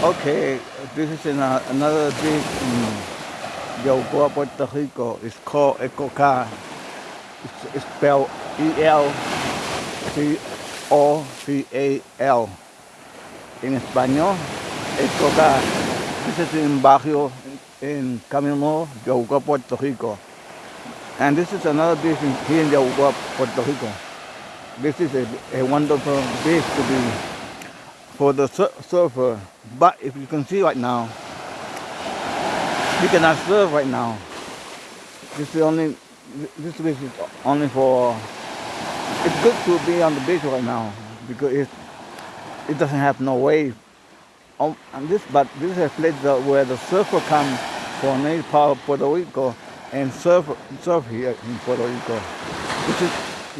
Okay, this is another beach in Yabucoa, Puerto Rico. It's called Ecoca. It's, it's spelled E-L-C-O-C-A-L. In Español, Ecoca. This is in barrio in Camino, Yabucoa, Puerto Rico. And this is another beach in, here in Yabucoa, Puerto Rico. This is a, a wonderful beach to be for the sur surfer. But if you can see right now, you cannot surf right now. This is only this beach is only for. It's good to be on the beach right now because it it doesn't have no wave. Um, and this, but this is a place where the surfer come from Puerto Rico and surf surf here in Puerto Rico. This is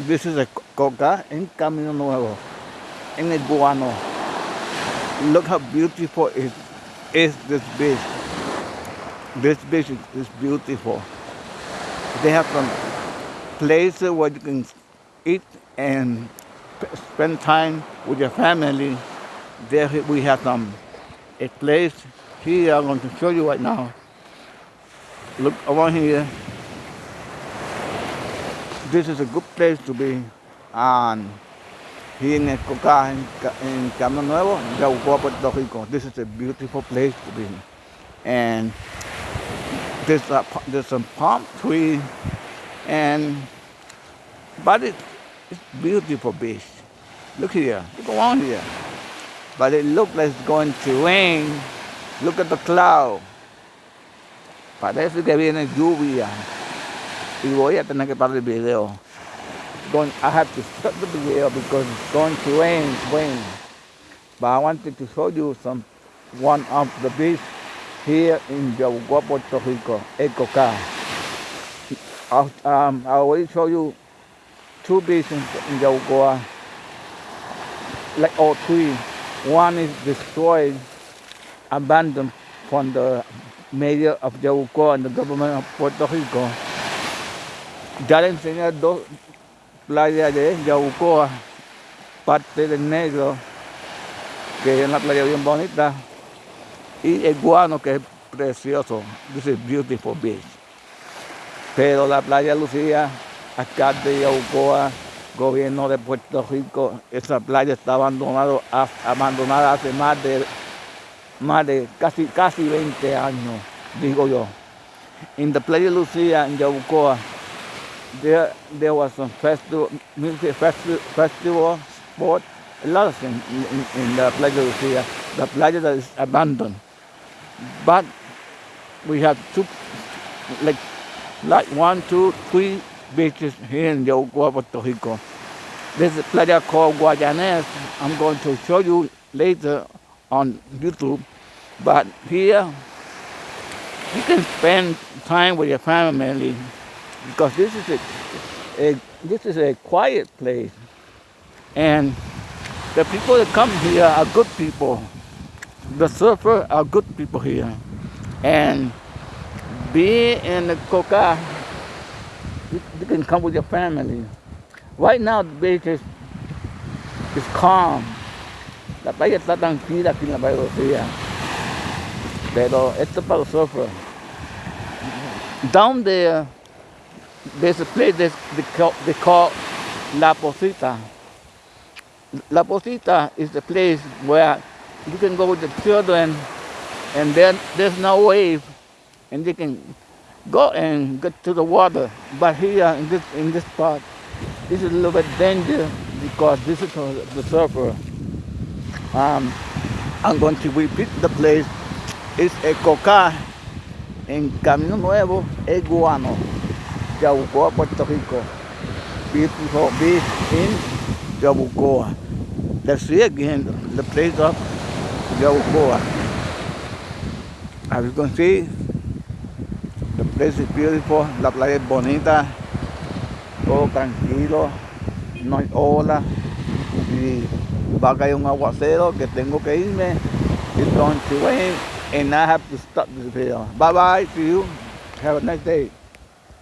this is a coca in Camino Nuevo, in el Guano look how beautiful it is this beach. This beach is, is beautiful. They have some places where you can eat and spend time with your family. There we have some a place here I'm going to show you right now. Look around here. This is a good place to be and here in Coca, in, in Camino Nuevo, Yabucoa, Puerto Rico. This is a beautiful place to be. And there's, a, there's some palm tree, and but it, it's beautiful beach. Look here, look around here. But it looks like it's going to rain. Look at the cloud. Parece que viene lluvia. Y voy a tener que parar el video going, I have to stop the video because it's going to rain, rain. But I wanted to show you some one of the beach here in Yabucoa, Puerto Rico, Ecoca. Um, I already show you two beaches in Yabucoa, like all three. One is destroyed, abandoned from the mayor of Yabucoa and the government of Puerto Rico. Ya le enseñé dos, playa de Yaucoa, parte del Negro, que es una playa bien bonita, y el Guano, que es precioso. This is beautiful beach. Pero la playa Lucía, alcalde de Yaucoa, gobierno de Puerto Rico, esa playa está abandonado, abandonada hace más de, más de casi, casi 20 años, digo yo. En la playa Lucía, en Yaucoa, there there was some festival, music festival, festival sport, a lot of things in, in, in the Playa Lucia. The playa that is abandoned. But we have two, like, like one, two, three beaches here in Yaucoa, Puerto Rico. There's a playa called Guayanes. I'm going to show you later on YouTube. But here, you can spend time with your family because this is a, a, this is a quiet place. And the people that come here are good people. The surfer are good people here. And being in the coca you, you, can come with your family. Right now the beach is, is calm. La playa está tranquila aquí en la Bahía pero esto es para los surfers. Down there there's a place they call, they call La Posita. La Posita is the place where you can go with the children and then there's no wave and they can go and get to the water. But here in this in this part, this is a little bit dangerous because this is the surfer. Um, I'm going to repeat the place. It's a coca en Camino Nuevo, Eguano. Yabucoa, Puerto Rico. Beautiful beach in Yabucoa. Let's see again the place of Yabucoa. As you can see, the place is beautiful, la playa es bonita, todo tranquilo, no hay ola y va a caer un aguacero que tengo que irme. It's going to rain and I have to stop this video. Bye bye to you. Have a nice day.